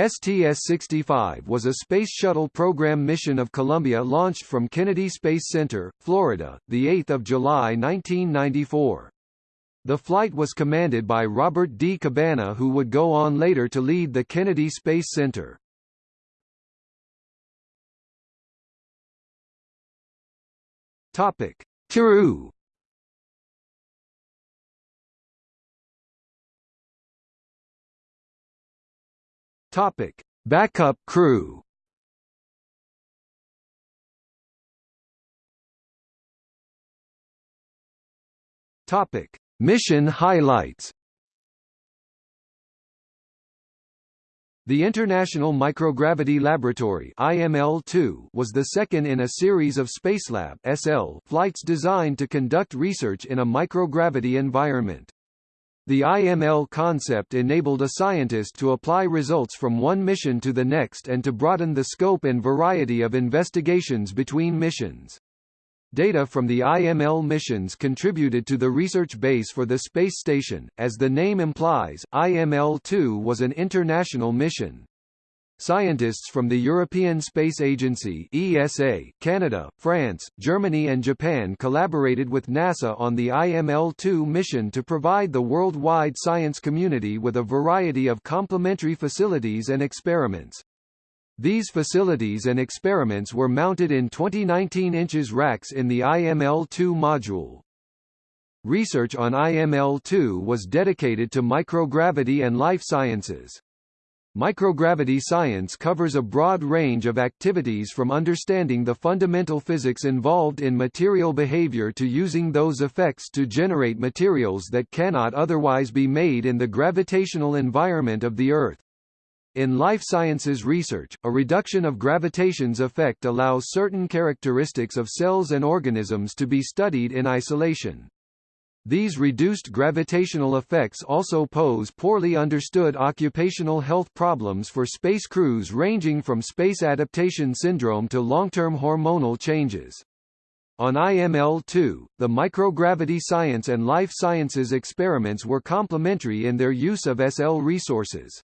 STS-65 was a Space Shuttle program mission of Columbia launched from Kennedy Space Center, Florida, 8 July 1994. The flight was commanded by Robert D. Cabana who would go on later to lead the Kennedy Space Center. Topic: Crew Topic: Backup crew. Topic: Mission highlights. The International Microgravity Laboratory (IML-2) was the second in a series of Spacelab (SL) flights designed to conduct research in a microgravity environment. The IML concept enabled a scientist to apply results from one mission to the next and to broaden the scope and variety of investigations between missions. Data from the IML missions contributed to the research base for the space station. As the name implies, IML-2 was an international mission. Scientists from the European Space Agency ESA, Canada, France, Germany and Japan collaborated with NASA on the IML-2 mission to provide the worldwide science community with a variety of complementary facilities and experiments. These facilities and experiments were mounted in 2019 inches racks in the IML-2 module. Research on IML-2 was dedicated to microgravity and life sciences. Microgravity science covers a broad range of activities from understanding the fundamental physics involved in material behavior to using those effects to generate materials that cannot otherwise be made in the gravitational environment of the Earth. In life sciences research, a reduction of gravitation's effect allows certain characteristics of cells and organisms to be studied in isolation. These reduced gravitational effects also pose poorly understood occupational health problems for space crews ranging from space adaptation syndrome to long-term hormonal changes. On IML-2, the microgravity science and life sciences experiments were complementary in their use of SL resources.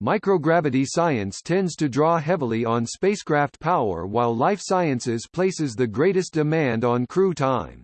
Microgravity science tends to draw heavily on spacecraft power while life sciences places the greatest demand on crew time.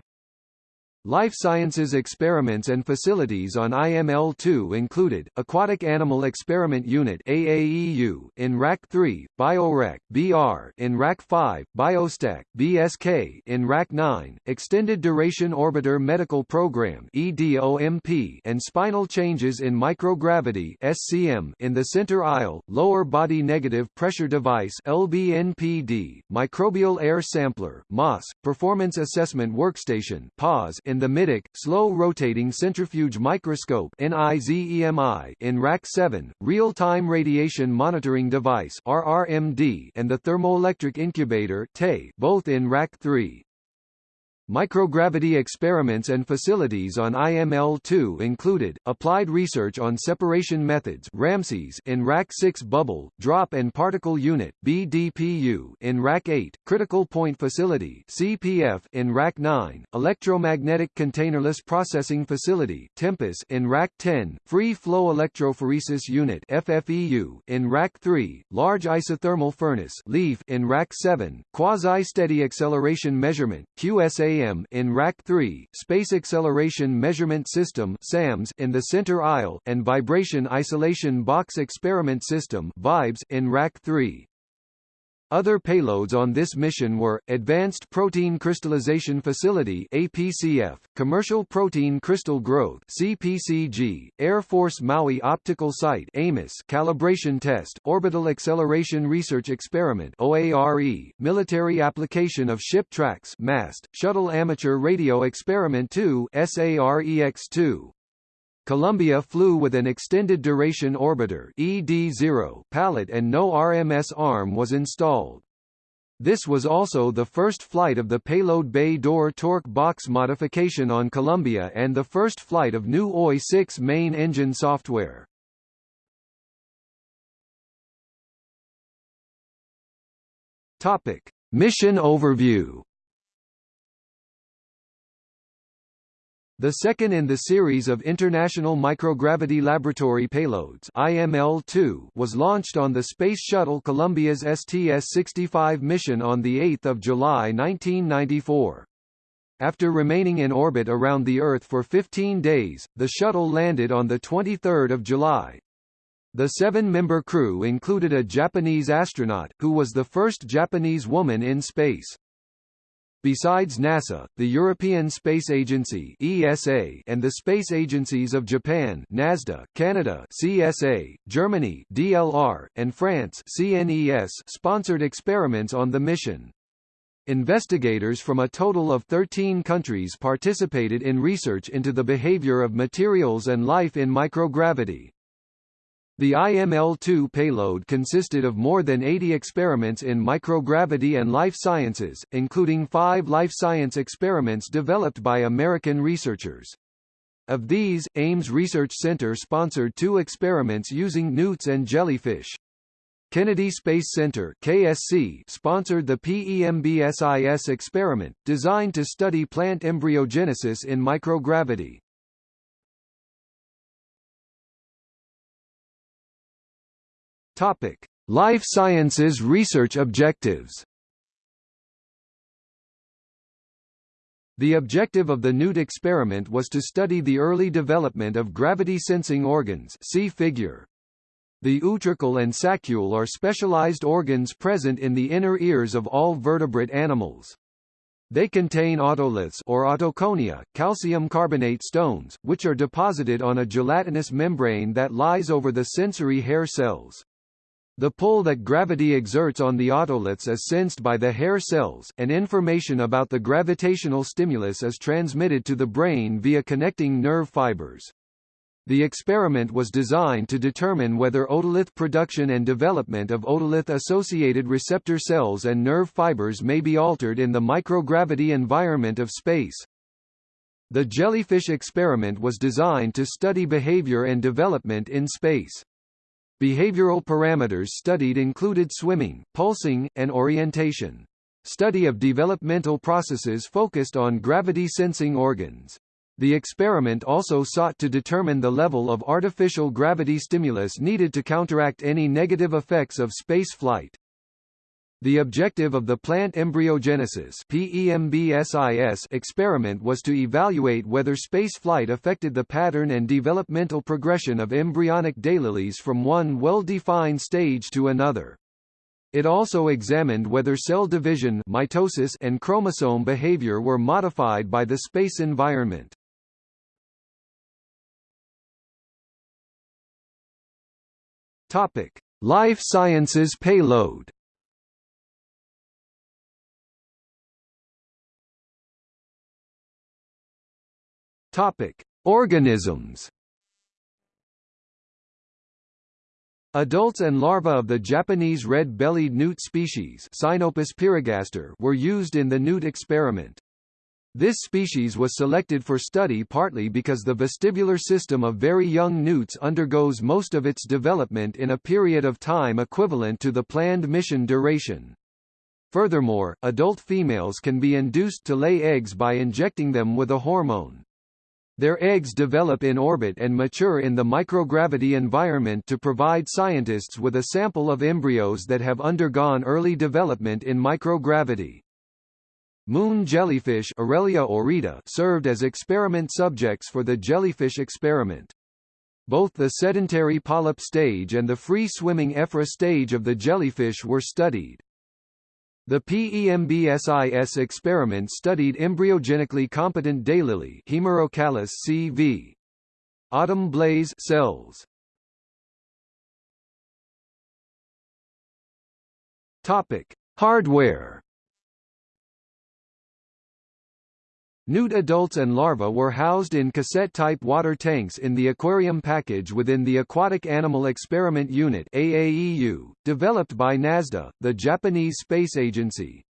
Life sciences experiments and facilities on IML-2 included, Aquatic Animal Experiment Unit AAEU in Rack 3, BioRec BR in Rack 5, BioStack BSK in Rack 9, Extended Duration Orbiter Medical Program EDOMP and Spinal Changes in Microgravity SCM in the Center Aisle, Lower Body Negative Pressure Device LBNPD, Microbial Air Sampler MAS, Performance Assessment Workstation PAWS in the middeck, Slow-Rotating Centrifuge Microscope in Rack 7, Real-Time Radiation Monitoring Device and the Thermoelectric Incubator both in Rack 3. Microgravity experiments and facilities on IML-2 included, applied research on separation methods RAMSES in Rack 6 Bubble, Drop and Particle Unit BDPU in Rack 8, Critical Point Facility CPF in Rack 9, Electromagnetic Containerless Processing Facility TEMPUS in Rack 10, Free Flow Electrophoresis Unit FFEU in Rack 3, Large Isothermal Furnace LEAF in Rack 7, Quasi-Steady Acceleration Measurement QSA in Rack 3 Space Acceleration Measurement System SAMS in the center aisle, and Vibration Isolation Box Experiment System VIBES in Rack 3. Other payloads on this mission were, Advanced Protein Crystallization Facility APCF, Commercial Protein Crystal Growth CPCG, Air Force Maui Optical Site AMOS Calibration Test, Orbital Acceleration Research Experiment OARE, Military Application of Ship Tracks MAST, Shuttle Amateur Radio Experiment 2 SAREX-2, Columbia flew with an extended duration orbiter EDO pallet and no RMS arm was installed. This was also the first flight of the payload bay door torque box modification on Columbia and the first flight of new OI-6 main engine software. Topic: Mission overview The second in the series of International Microgravity Laboratory payloads IML-2 was launched on the Space Shuttle Columbia's STS-65 mission on 8 July 1994. After remaining in orbit around the Earth for 15 days, the shuttle landed on 23 July. The seven-member crew included a Japanese astronaut, who was the first Japanese woman in space. Besides NASA, the European Space Agency (ESA) and the space agencies of Japan (NASDA), Canada (CSA), Germany (DLR), and France (CNES) sponsored experiments on the mission. Investigators from a total of 13 countries participated in research into the behavior of materials and life in microgravity. The IML-2 payload consisted of more than 80 experiments in microgravity and life sciences, including five life science experiments developed by American researchers. Of these, Ames Research Center sponsored two experiments using newts and jellyfish. Kennedy Space Center KSC sponsored the PEMBSIS experiment, designed to study plant embryogenesis in microgravity. Topic: Life Sciences research objectives. The objective of the Newt experiment was to study the early development of gravity-sensing organs see figure. The utricle and saccule are specialized organs present in the inner ears of all vertebrate animals. They contain otoliths or otoconia, calcium carbonate stones, which are deposited on a gelatinous membrane that lies over the sensory hair cells. The pull that gravity exerts on the otoliths is sensed by the hair cells, and information about the gravitational stimulus is transmitted to the brain via connecting nerve fibers. The experiment was designed to determine whether otolith production and development of otolith-associated receptor cells and nerve fibers may be altered in the microgravity environment of space. The jellyfish experiment was designed to study behavior and development in space. Behavioral parameters studied included swimming, pulsing, and orientation. Study of developmental processes focused on gravity-sensing organs. The experiment also sought to determine the level of artificial gravity stimulus needed to counteract any negative effects of space flight. The objective of the plant embryogenesis experiment was to evaluate whether space flight affected the pattern and developmental progression of embryonic daylilies from one well-defined stage to another. It also examined whether cell division mitosis and chromosome behavior were modified by the space environment. Topic: Life Sciences payload Topic: Organisms. Adults and larvae of the Japanese red-bellied newt species were used in the newt experiment. This species was selected for study partly because the vestibular system of very young newts undergoes most of its development in a period of time equivalent to the planned mission duration. Furthermore, adult females can be induced to lay eggs by injecting them with a hormone. Their eggs develop in orbit and mature in the microgravity environment to provide scientists with a sample of embryos that have undergone early development in microgravity. Moon jellyfish Aurelia aurita served as experiment subjects for the jellyfish experiment. Both the sedentary polyp stage and the free-swimming ephyra stage of the jellyfish were studied. The PEMBSIS experiment studied embryogenically competent daylily Hemerocallis CV. Autumn blaze cells. Topic: Hardware Newt adults and larvae were housed in cassette-type water tanks in the aquarium package within the Aquatic Animal Experiment Unit AAEU, developed by NASDA, the Japanese space agency.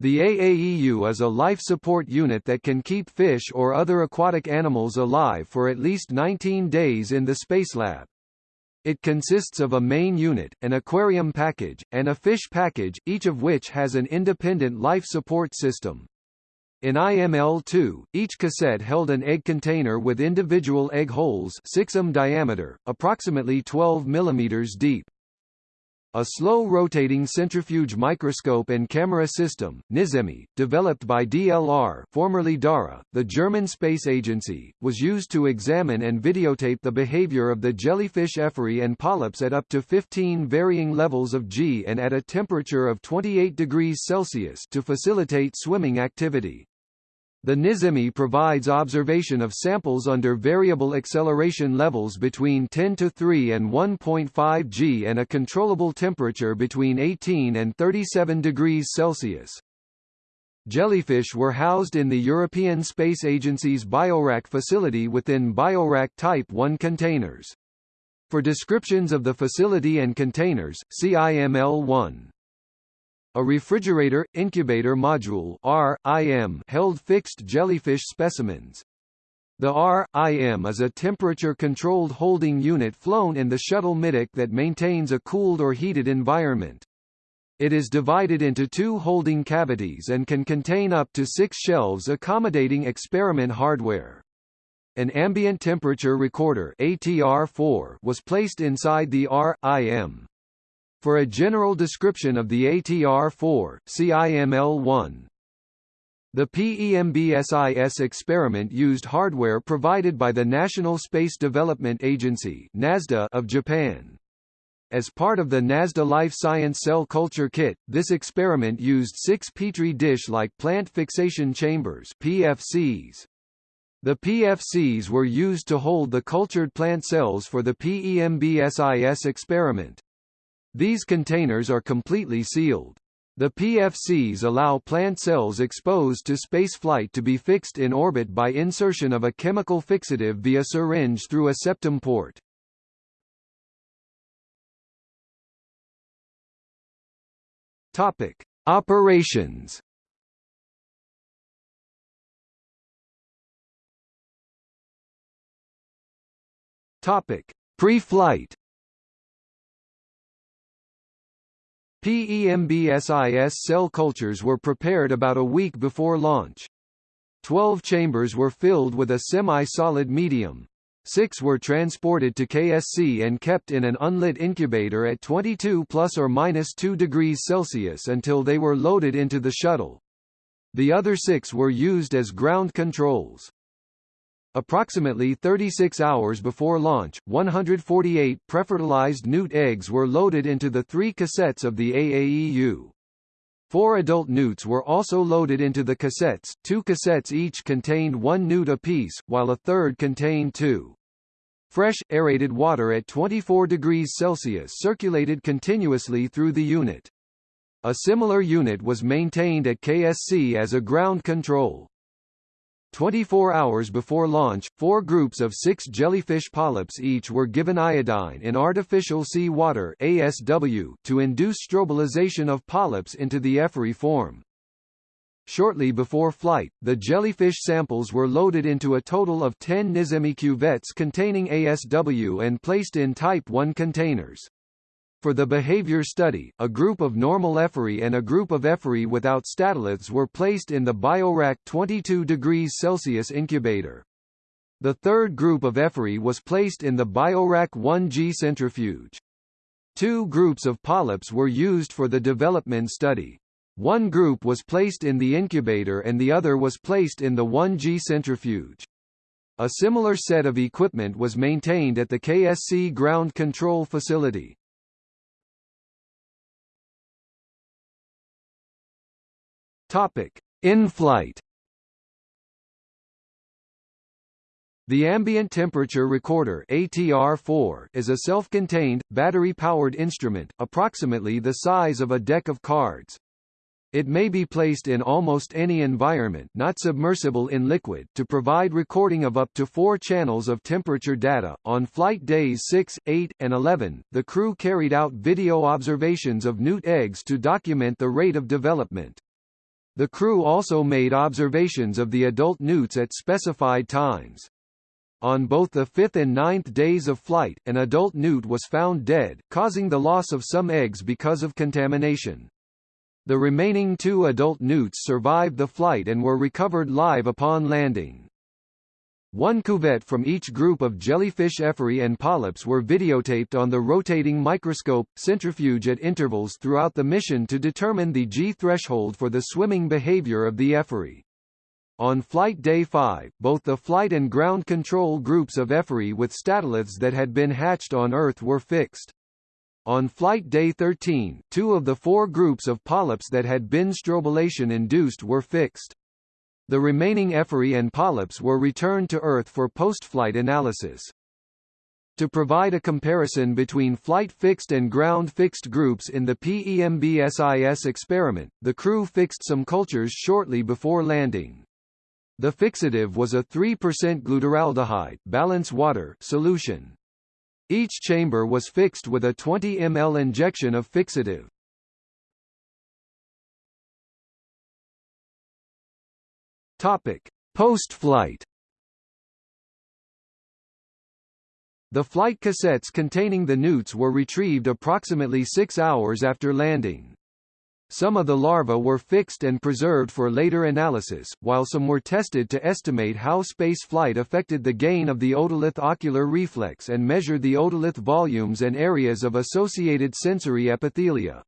The AAEU is a life support unit that can keep fish or other aquatic animals alive for at least 19 days in the Spacelab. It consists of a main unit, an aquarium package, and a fish package, each of which has an independent life support system. In IML-2, each cassette held an egg container with individual egg holes 6 m diameter, approximately 12 mm deep. A slow-rotating centrifuge microscope and camera system, NIZEMI, developed by DLR formerly DARA, the German space agency, was used to examine and videotape the behavior of the jellyfish ephyrae and polyps at up to 15 varying levels of G and at a temperature of 28 degrees Celsius to facilitate swimming activity. The NIZEMI provides observation of samples under variable acceleration levels between 10 to 3 and 1.5 g and a controllable temperature between 18 and 37 degrees Celsius. Jellyfish were housed in the European Space Agency's Biorack facility within Biorack Type 1 containers. For descriptions of the facility and containers, see IML 1. A refrigerator, incubator module RIM held fixed jellyfish specimens. The RIM is a temperature-controlled holding unit flown in the shuttle middeck that maintains a cooled or heated environment. It is divided into two holding cavities and can contain up to six shelves accommodating experiment hardware. An ambient temperature recorder ATR4 was placed inside the RIM. For a general description of the ATR-4, see IML-1. The PEMBSIS experiment used hardware provided by the National Space Development Agency (NASDA) of Japan. As part of the NASDA Life Science Cell Culture Kit, this experiment used six Petri dish-like plant fixation chambers PFCs. The PFCs were used to hold the cultured plant cells for the PEMBSIS experiment. These containers are completely sealed. The PFCs allow plant cells exposed to spaceflight to be fixed in orbit by insertion of a chemical fixative via syringe through a septum port. Topic: Operations. Topic: Pre-flight. PEMBSIS cell cultures were prepared about a week before launch. Twelve chambers were filled with a semi-solid medium. Six were transported to KSC and kept in an unlit incubator at 22 plus or minus 2 degrees Celsius until they were loaded into the shuttle. The other six were used as ground controls. Approximately 36 hours before launch, 148 prefertilized newt eggs were loaded into the three cassettes of the AAEU. Four adult newts were also loaded into the cassettes, two cassettes each contained one newt apiece, while a third contained two. Fresh, aerated water at 24 degrees Celsius circulated continuously through the unit. A similar unit was maintained at KSC as a ground control. 24 hours before launch, four groups of six jellyfish polyps each were given iodine in artificial sea water ASW to induce strobilization of polyps into the ephyrae form. Shortly before flight, the jellyfish samples were loaded into a total of 10 Nizemi cuvettes containing ASW and placed in Type 1 containers. For the behavior study, a group of normal ephyrae and a group of ephyrae without statoliths were placed in the Biorack 22 degrees Celsius incubator. The third group of ephyrae was placed in the Biorack 1G centrifuge. Two groups of polyps were used for the development study. One group was placed in the incubator and the other was placed in the 1G centrifuge. A similar set of equipment was maintained at the KSC ground control facility. Topic: In-flight. The Ambient Temperature Recorder ATR-4 is a self-contained, battery-powered instrument, approximately the size of a deck of cards. It may be placed in almost any environment not submersible in liquid to provide recording of up to four channels of temperature data. On flight days 6, 8, and 11, the crew carried out video observations of newt eggs to document the rate of development. The crew also made observations of the adult newts at specified times. On both the fifth and ninth days of flight, an adult newt was found dead, causing the loss of some eggs because of contamination. The remaining two adult newts survived the flight and were recovered live upon landing. One cuvette from each group of jellyfish ephyrae and polyps were videotaped on the rotating microscope centrifuge at intervals throughout the mission to determine the G threshold for the swimming behavior of the ephyrae. On Flight Day 5, both the flight and ground control groups of ephyrae with statoliths that had been hatched on Earth were fixed. On Flight Day 13, two of the four groups of polyps that had been strobilation-induced were fixed. The remaining ephyrae and polyps were returned to Earth for post-flight analysis. To provide a comparison between flight-fixed and ground-fixed groups in the PEMBSIS experiment, the crew fixed some cultures shortly before landing. The fixative was a 3% glutaraldehyde balance water solution. Each chamber was fixed with a 20 ml injection of fixative. Topic: Post-flight. The flight cassettes containing the newts were retrieved approximately 6 hours after landing. Some of the larvae were fixed and preserved for later analysis, while some were tested to estimate how space flight affected the gain of the otolith ocular reflex and measured the otolith volumes and areas of associated sensory epithelia.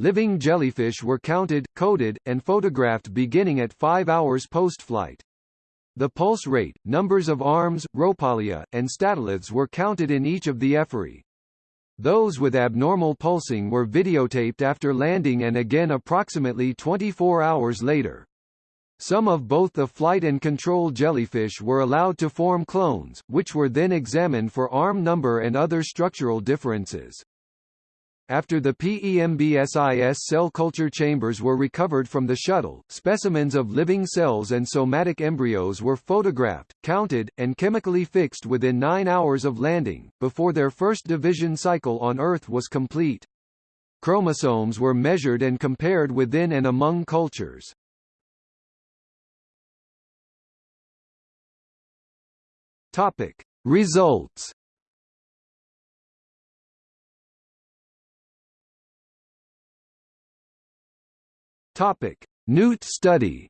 Living jellyfish were counted, coded, and photographed beginning at 5 hours post-flight. The pulse rate, numbers of arms, rhopalia, and statoliths were counted in each of the ephyrae. Those with abnormal pulsing were videotaped after landing and again approximately 24 hours later. Some of both the flight and control jellyfish were allowed to form clones, which were then examined for arm number and other structural differences. After the PEMBSIS cell culture chambers were recovered from the shuttle, specimens of living cells and somatic embryos were photographed, counted, and chemically fixed within nine hours of landing, before their first division cycle on Earth was complete. Chromosomes were measured and compared within and among cultures. Topic. Results Topic: Newt study.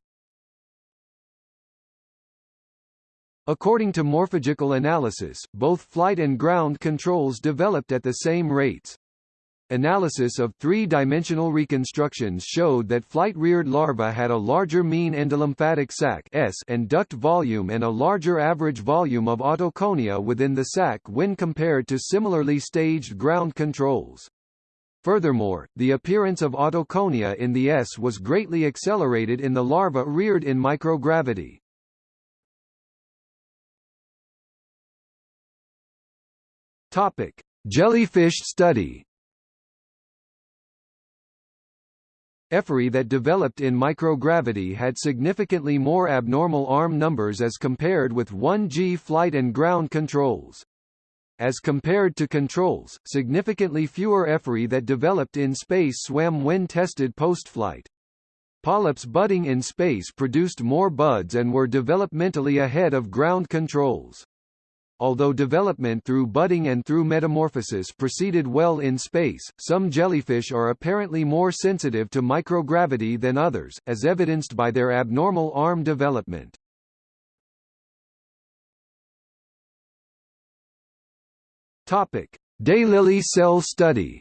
According to morphological analysis, both flight and ground controls developed at the same rates. Analysis of three-dimensional reconstructions showed that flight-reared larvae had a larger mean endolymphatic sac S and duct volume and a larger average volume of otoconia within the sac when compared to similarly staged ground controls. Furthermore, the appearance of otoconia in the S was greatly accelerated in the larva reared in microgravity. Topic: Jellyfish study. Ephyrae that developed in microgravity had significantly more abnormal arm numbers as compared with 1G flight and ground controls. As compared to controls, significantly fewer ephyrae that developed in space swam when tested post-flight. Polyps budding in space produced more buds and were developmentally ahead of ground controls. Although development through budding and through metamorphosis proceeded well in space, some jellyfish are apparently more sensitive to microgravity than others, as evidenced by their abnormal arm development. Topic: Daylily cell study.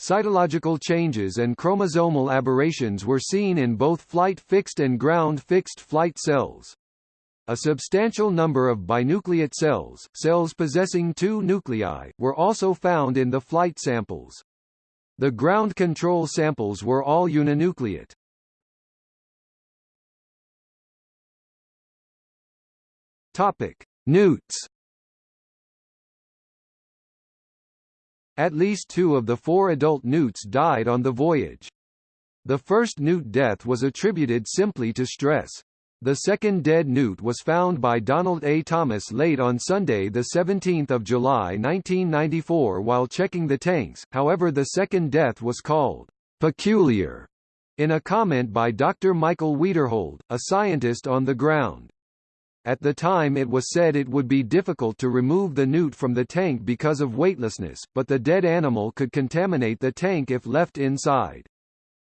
Cytological changes and chromosomal aberrations were seen in both flight-fixed and ground-fixed flight cells. A substantial number of binucleate cells, cells possessing two nuclei, were also found in the flight samples. The ground control samples were all uninucleate. Topic: Newts At least two of the four adult newts died on the voyage. The first newt death was attributed simply to stress. The second dead newt was found by Donald A. Thomas late on Sunday 17 July 1994 while checking the tanks, however the second death was called «peculiar» in a comment by Dr. Michael Wiederhold, a scientist on the ground. At the time it was said it would be difficult to remove the newt from the tank because of weightlessness, but the dead animal could contaminate the tank if left inside.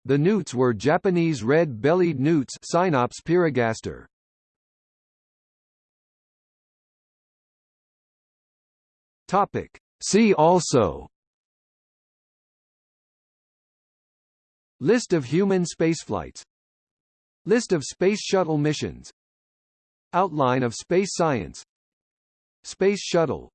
The newts were Japanese red-bellied newts Cynops pyrrhogaster. Topic. See also List of human spaceflights List of Space Shuttle missions Outline of space science. Space Shuttle